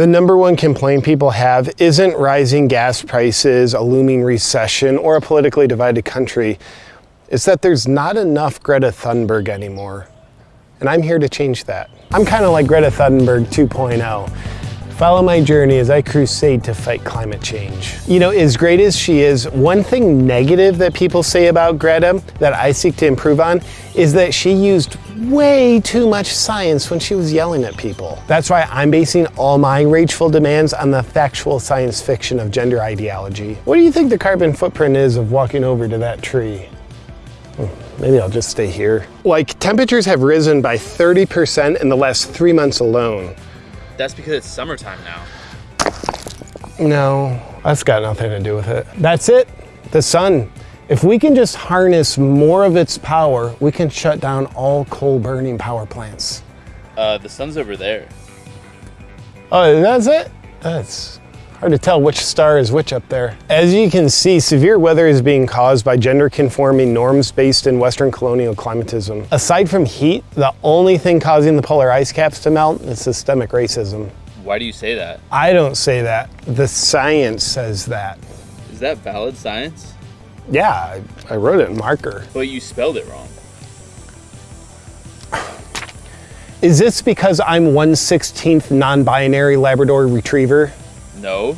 The number one complaint people have isn't rising gas prices, a looming recession, or a politically divided country. It's that there's not enough Greta Thunberg anymore. And I'm here to change that. I'm kind of like Greta Thunberg 2.0. Follow my journey as I crusade to fight climate change. You know, as great as she is, one thing negative that people say about Greta that I seek to improve on is that she used way too much science when she was yelling at people. That's why I'm basing all my rageful demands on the factual science fiction of gender ideology. What do you think the carbon footprint is of walking over to that tree? Hmm, maybe I'll just stay here. Like, temperatures have risen by 30% in the last three months alone. That's because it's summertime now. No, that's got nothing to do with it. That's it, the sun. If we can just harness more of its power, we can shut down all coal burning power plants. Uh, the sun's over there. Oh, that's it? That's hard to tell which star is which up there. As you can see, severe weather is being caused by gender conforming norms based in Western colonial climatism. Aside from heat, the only thing causing the polar ice caps to melt is systemic racism. Why do you say that? I don't say that. The science says that. Is that valid science? Yeah, I, I wrote it in marker. But you spelled it wrong. Is this because I'm 1 16th non-binary Labrador Retriever? No.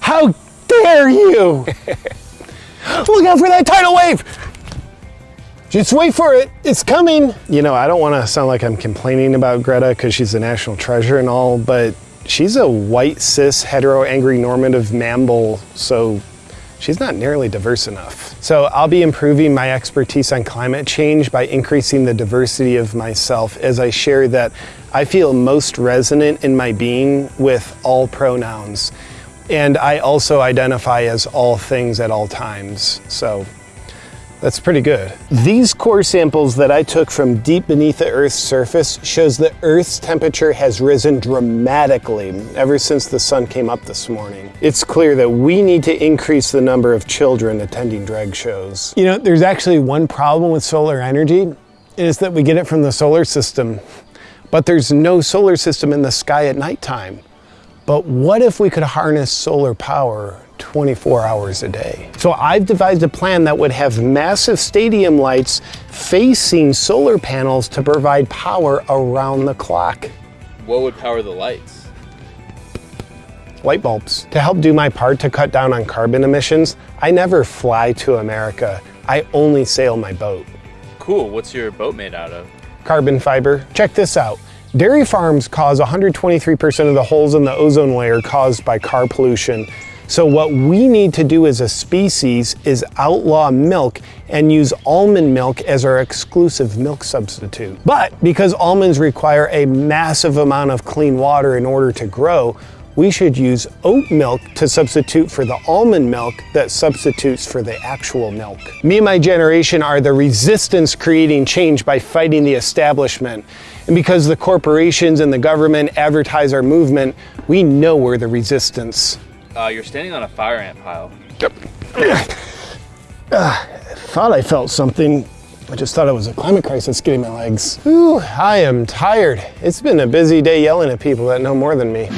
How dare you! Look out for that tidal wave! Just wait for it, it's coming! You know, I don't want to sound like I'm complaining about Greta because she's a national treasure and all, but she's a white, cis, hetero, angry, normative mammal, so she's not nearly diverse enough. So I'll be improving my expertise on climate change by increasing the diversity of myself as I share that I feel most resonant in my being with all pronouns. And I also identify as all things at all times. So that's pretty good. These core samples that I took from deep beneath the Earth's surface shows that Earth's temperature has risen dramatically ever since the sun came up this morning. It's clear that we need to increase the number of children attending drag shows. You know, there's actually one problem with solar energy, is that we get it from the solar system, but there's no solar system in the sky at nighttime. But what if we could harness solar power 24 hours a day. So I've devised a plan that would have massive stadium lights facing solar panels to provide power around the clock. What would power the lights? Light bulbs. To help do my part to cut down on carbon emissions, I never fly to America. I only sail my boat. Cool, what's your boat made out of? Carbon fiber. Check this out. Dairy farms cause 123% of the holes in the ozone layer caused by car pollution. So what we need to do as a species is outlaw milk and use almond milk as our exclusive milk substitute. But because almonds require a massive amount of clean water in order to grow, we should use oat milk to substitute for the almond milk that substitutes for the actual milk. Me and my generation are the resistance creating change by fighting the establishment. And because the corporations and the government advertise our movement, we know we're the resistance. Uh, you're standing on a fire ant pile. Yep. Uh, thought I felt something. I just thought it was a climate crisis getting my legs. Ooh, I am tired. It's been a busy day yelling at people that know more than me.